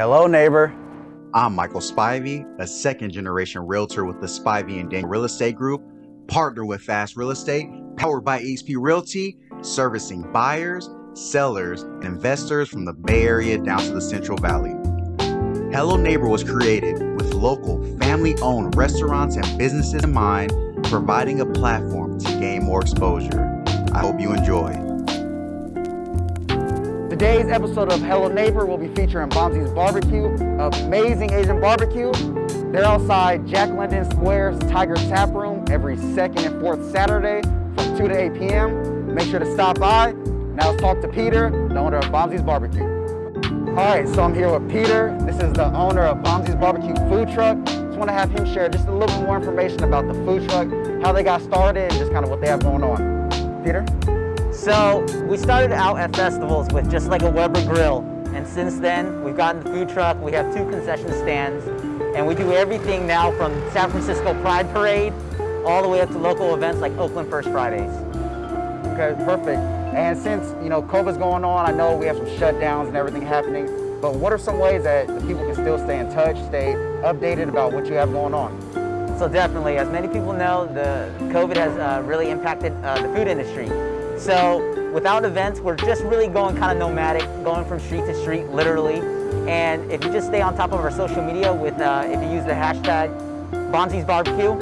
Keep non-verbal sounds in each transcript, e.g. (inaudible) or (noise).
Hello, neighbor. I'm Michael Spivey, a second generation realtor with the Spivey and Daniel Real Estate Group, partner with Fast Real Estate, powered by HP Realty, servicing buyers, sellers, and investors from the Bay Area down to the Central Valley. Hello Neighbor was created with local family owned restaurants and businesses in mind, providing a platform to gain more exposure. I hope you enjoy. Today's episode of Hello Neighbor will be featuring Bonzi's Barbecue, amazing Asian barbecue. They're outside Jack London Square's Tiger Tap Room every second and fourth Saturday from 2 to 8 p.m. Make sure to stop by. Now let's talk to Peter, the owner of Bonzi's Barbecue. All right, so I'm here with Peter. This is the owner of Bonzi's Barbecue food truck. Just want to have him share just a little bit more information about the food truck, how they got started, and just kind of what they have going on. Peter? So we started out at festivals with just like a Weber grill. And since then, we've gotten the food truck, we have two concession stands, and we do everything now from San Francisco Pride Parade all the way up to local events like Oakland First Fridays. Okay, perfect. And since, you know, COVID's going on, I know we have some shutdowns and everything happening, but what are some ways that the people can still stay in touch, stay updated about what you have going on? So definitely, as many people know, the COVID has uh, really impacted uh, the food industry. So without events, we're just really going kind of nomadic, going from street to street, literally. And if you just stay on top of our social media with, uh, if you use the hashtag Bonzi's Barbecue,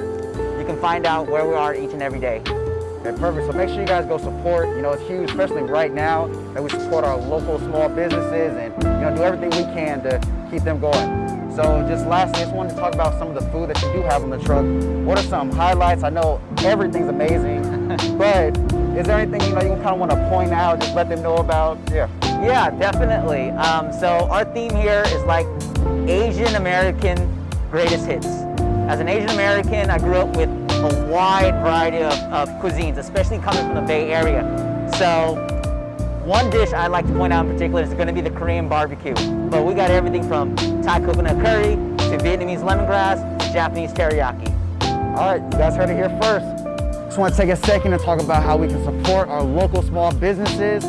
you can find out where we are each and every day. Okay, perfect. So make sure you guys go support. You know, it's huge, especially right now, that we support our local small businesses and, you know, do everything we can to keep them going. So just lastly, I just wanted to talk about some of the food that you do have on the truck. What are some highlights? I know everything's amazing, (laughs) but is there anything you know you kind of want to point out, just let them know about? Yeah. Yeah, definitely. Um, so our theme here is like Asian American greatest hits. As an Asian American, I grew up with a wide variety of, of cuisines, especially coming from the Bay Area. So one dish I'd like to point out in particular is going to be the Korean barbecue. But we got everything from Thai coconut curry to Vietnamese lemongrass to Japanese teriyaki. All right, you guys heard it here first. Just want to take a second to talk about how we can support our local small businesses.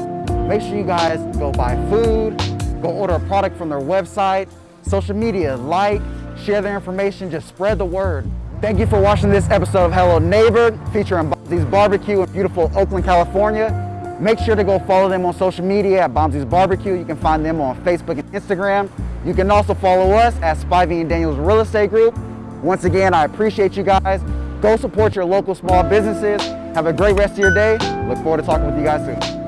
Make sure you guys go buy food, go order a product from their website, social media, like, share their information, just spread the word. Thank you for watching this episode of Hello Neighbor featuring Bonzi's Barbecue in beautiful Oakland, California. Make sure to go follow them on social media at Bonzi's Barbecue. You can find them on Facebook and Instagram. You can also follow us at Spivey and Daniels Real Estate Group. Once again, I appreciate you guys. Go support your local small businesses. Have a great rest of your day. Look forward to talking with you guys soon.